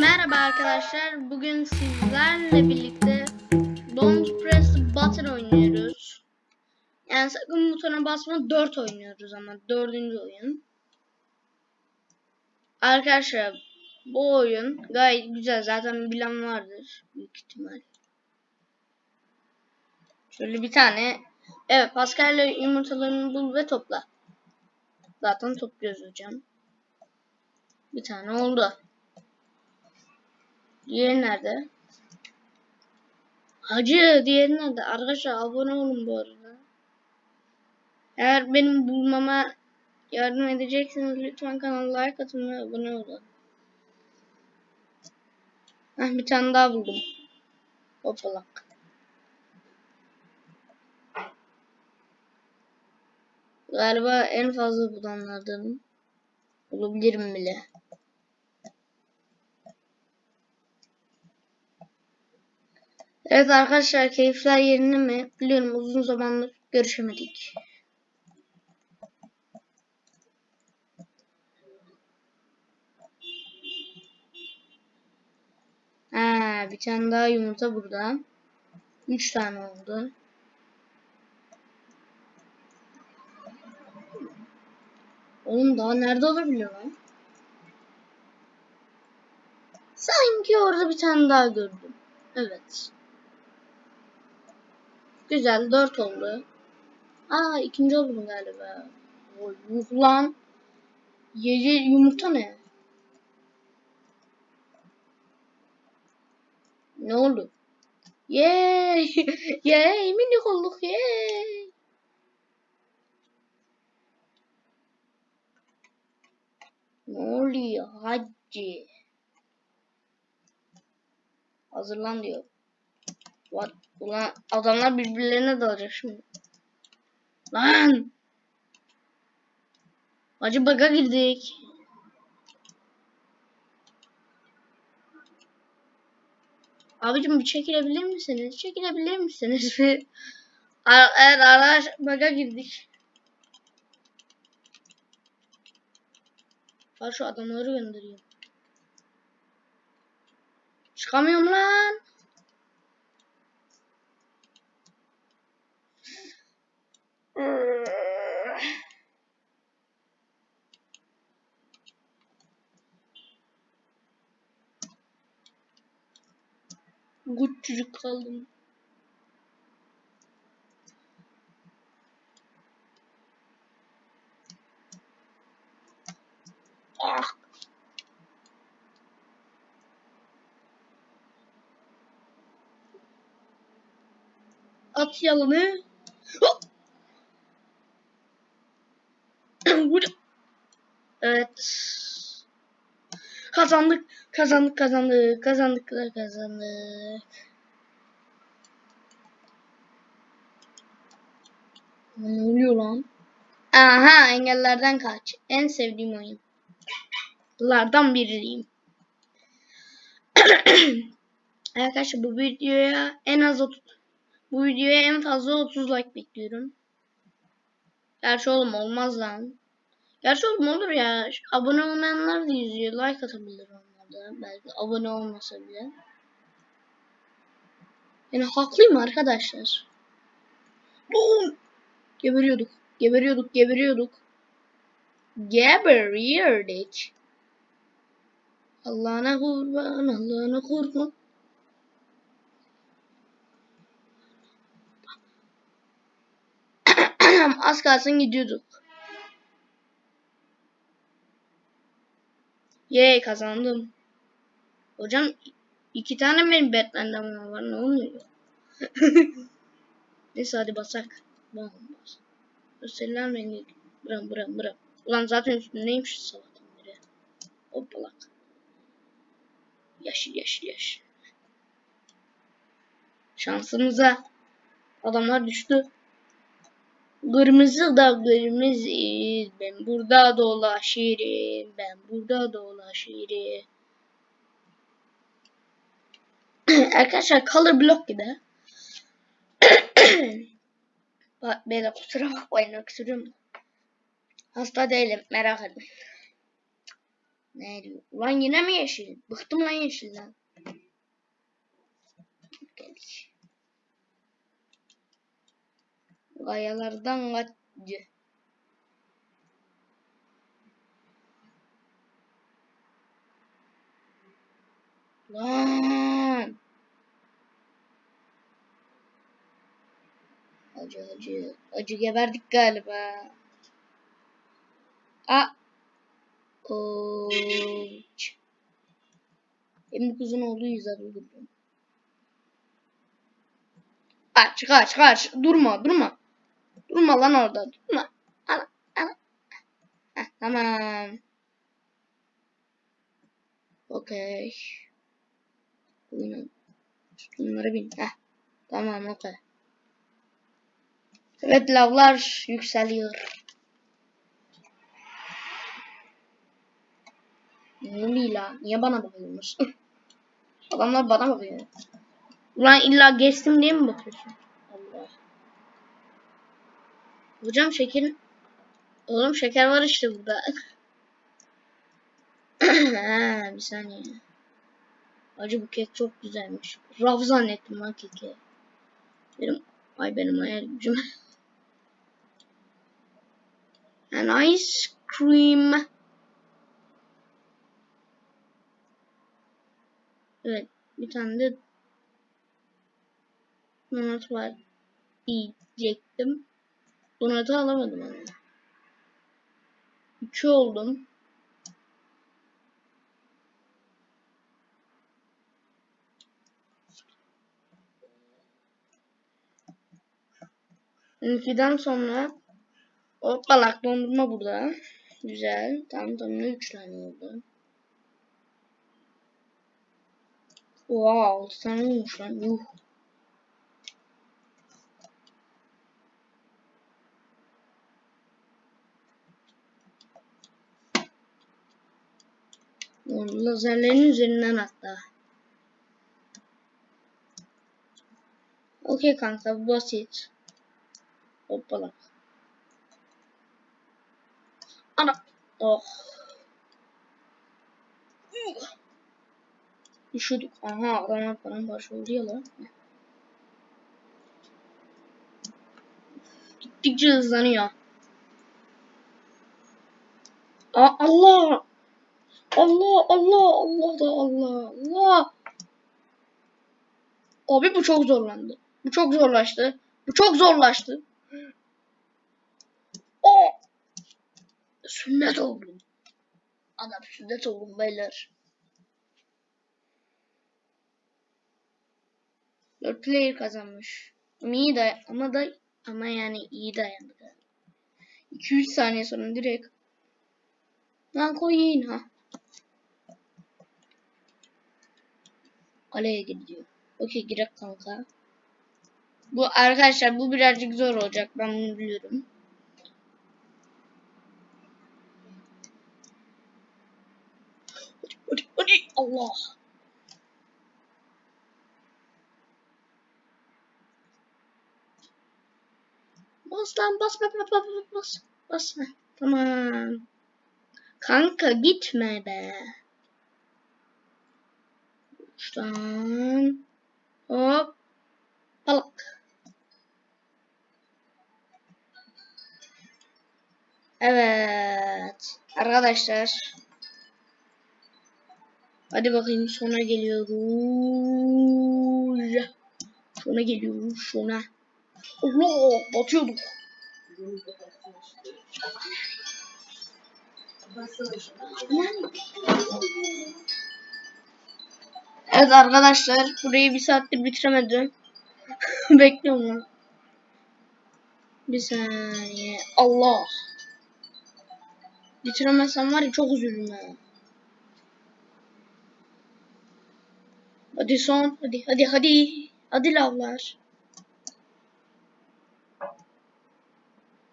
Merhaba arkadaşlar. Bugün sizlerle birlikte Don't Press Button oynuyoruz. Yani sakın butona basma 4 oynuyoruz ama dördüncü oyun. Arkadaşlar bu oyun gayet güzel. Zaten bilen vardır büyük ihtimal. Şöyle bir tane. Evet Pascal'le yumurtalarını bul ve topla. Zaten topluyoruz hocam. Bir tane oldu. Diğeri nerede? Hacı diğeri nerede? Arkadaşlar abone olun bu arada. Eğer benim bulmama yardım edecekseniz lütfen kanala like atın ve abone olun. Heh, bir tane daha buldum. Hopalak. Galiba en fazla bulanlardan olabilirim bile. Evet arkadaşlar keyifler yerinde mi? Biliyorum uzun zamandır görüşemedik. Ha, bir tane daha yumurta burada. Üç tane oldu. Oğlum daha nerede olabiliyor lan? Sanki orada bir tane daha gördüm. Evet. Güzel. Dört oldu. Aa ikinci oldum galiba. Yuh lan. Yedi yumurta ne? Ne oldu? Yay! Yay! Minik olduk yay! Ne oluyor hacı? Hazırlan diyor. What? Ulan adamlar birbirlerine dalacak şimdi. Lan! Acı baga girdik. Abicim bir çekilebilir misiniz? Çekilebilir misiniz? Eğer araç baga girdik. Var şu adamları göndereyim. Çıkamıyorum lan. Küçücük kaldım. Ah. At. Hop. Evet. Kazandık, kazandık, kazandık, kazandık, kazandık. Ne oluyor lan? Aha engellerden kaç. En sevdiğim oyun. Lardan biriyim. Arkadaşlar bu videoya en az 30 bu videoya en fazla 30 like bekliyorum. Gerçi oğlum olmaz lan. Gerçi oğlum olur ya. Abone olmayanlar da izliyor. Like atabilir onlar da. Belki abone olmasa bile. Yani haklıyım arkadaşlar. Boom! Geberiyorduk. Geberiyorduk. Geberiyorduk. Geberiyorduk. Allah'ına kurban. Allah'ına kurban. Az kalsın gidiyorduk. Yey kazandım. Hocam iki tane benim Batman'den var ne oluyor? Neyse hadi basak. Bam bas. Gösterilen rengi. Bırak bırak bırak. Ulan zaten üstündeymiş sabahtan beri. Hoppalak. Yeşil yeşil yeşil. Şansımıza adamlar düştü. Kırmızı da kırmızı. Ben burada dolaşırım. Ben burada dolaşırım. Arkadaşlar color block gibi. Bak beyler kusura bakmayın öksürüyorum. Hasta değilim merak etmeyin. Ne diyor? Ulan yine mi yeşil? Bıktım lan yeşilden. Geldik. Gayalardan kaçtı. Lan. Acı acı. Acı geberdik galiba. A. Koç. Benim kızın olduğu yüzden öldürdüm. Kaç kaç kaç. Durma durma. Durma lan orada. Durma. Ana, ana. Heh, tamam. Okey. Oyunun sütunları bin. Heh. Tamam okey. Evet lavlar yükseliyor. Ne oluyor la? Niye bana bakıyorsun? Adamlar bana bakıyor. Ulan illa geçtim diye mi bakıyorsun? Allah. Hocam şeker... Oğlum şeker var işte burada. ha, bir saniye. Acı bu kek çok güzelmiş. Raf zannettim lan keki. Benim, ay benim hayal gücüm. An ice cream. Evet, bir tane de donut var diyecektim. Donut'u alamadım ama. İki oldum. İkiden sonra o balak dondurma burada. Güzel. Tam tamına 3 tane oldu. Oha 6 tane olmuş. Yuh. Lazerlerin üzerinden hatta. Okey kanka basit. Hoppala. Ana. Oh. Üşüdük. Aha adamlar paramparça oldu ya lan. Gittikçe hızlanıyor. Aa, Allah. Allah Allah Allah da Allah Allah. Abi bu çok zorlandı. Bu çok zorlaştı. Bu çok zorlaştı. O sünnet oldum. Adam sünnet oldum beyler. Dört player kazanmış. Ama iyi day ama da ama yani iyi dayandı. 2-3 saniye sonra direkt Lan koyayım ha. Kaleye gidiyor. Okey girek kanka. Bu arkadaşlar bu birazcık zor olacak ben bunu biliyorum. Allah. Bas lan bas bas bas bas bas bas. Bas. Heh, Tamam. Kanka gitme be. Uçtan. Hop. Balık. Evet. Arkadaşlar. Hadi bakayım sona geliyoruz. Sona geliyoruz sona. Allah batıyorduk. Evet arkadaşlar burayı bir saattir bitiremedim. Bekliyorum lan. Bir saniye. Allah. Bitiremezsem var ya çok üzülürüm ya. Hadi son. Hadi hadi hadi. Hadi lavlar.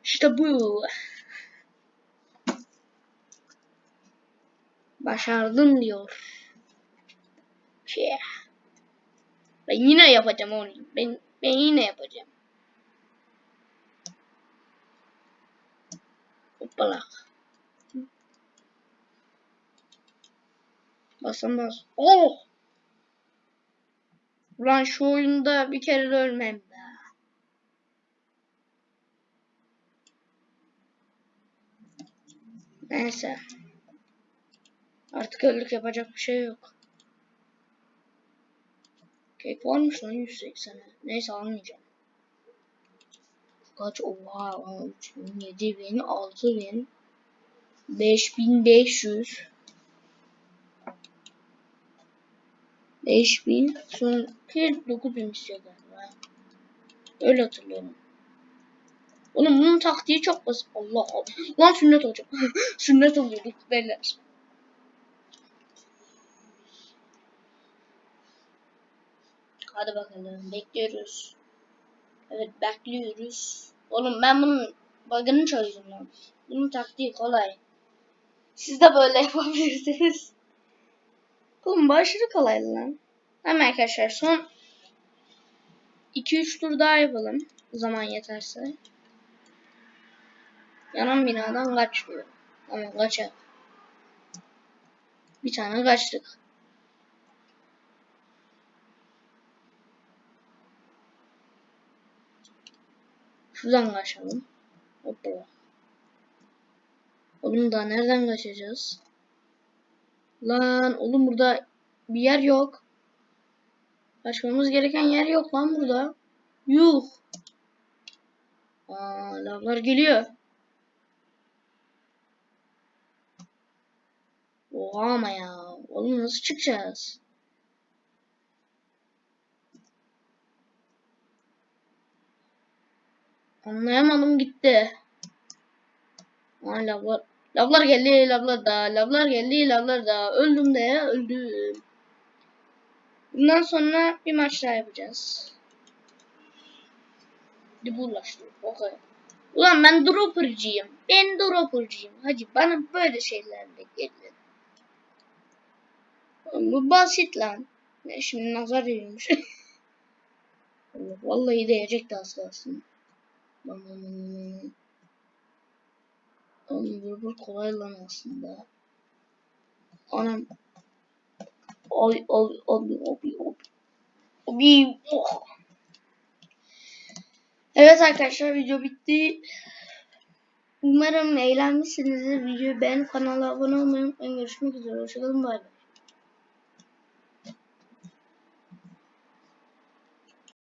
İşte bu. Başardım diyor. Şey. Ben yine yapacağım onu. Ben ben yine yapacağım. Hoppala. Basamaz. Oh! Ulan şu oyunda bir kere de ölmem be. Neyse. Artık öldük yapacak bir şey yok. Kek varmış lan 180'e. Neyse almayacağım. Kaç? Oha 3000, 7000, 6000, 5500. 5000 sonra 9000 istiyor galiba. Öyle hatırlıyorum. Oğlum bunun taktiği çok basit. Allah Allah. Lan sünnet olacak. sünnet oluyorduk beyler. Hadi bakalım bekliyoruz. Evet bekliyoruz. Oğlum ben bunun bug'ını çözdüm lan. Bunun taktiği kolay. Siz de böyle yapabilirsiniz. Oğlum bu aşırı kolay lan. Tamam arkadaşlar son 2-3 tur daha yapalım. Zaman yeterse. Yanan binadan kaçmıyor. Ama kaçar. Bir tane kaçtık. Şuradan kaçalım. Hoppa. Oğlum daha nereden kaçacağız? Lan oğlum burada bir yer yok. Kaçmamız gereken yer yok lan burada. Yuh. Aa, lavlar geliyor. Oha ama ya. Oğlum nasıl çıkacağız? Anlayamadım gitti. Aa, lavlar. Lavlar geldi, lavlar da, lavlar geldi, lavlar da. Öldüm de, öldüm. Bundan sonra bir maç daha yapacağız. Hadi bulaştı. Okay. Ulan ben dropper'cıyım. Ben dropper'cıyım. Hadi bana böyle şeylerle gelin. Bu basit lan. Ne şimdi nazar yiyormuş. Vallahi değecekti kalsın. Oğlum dropper kolay lan aslında. Anam. Oy oy oy oy oy. Oy. Evet arkadaşlar video bitti. Umarım eğlenmişsinizdir. Videoyu beğenip kanala abone olmayı unutmayın. Görüşmek üzere. Hoşçakalın. Bay bay.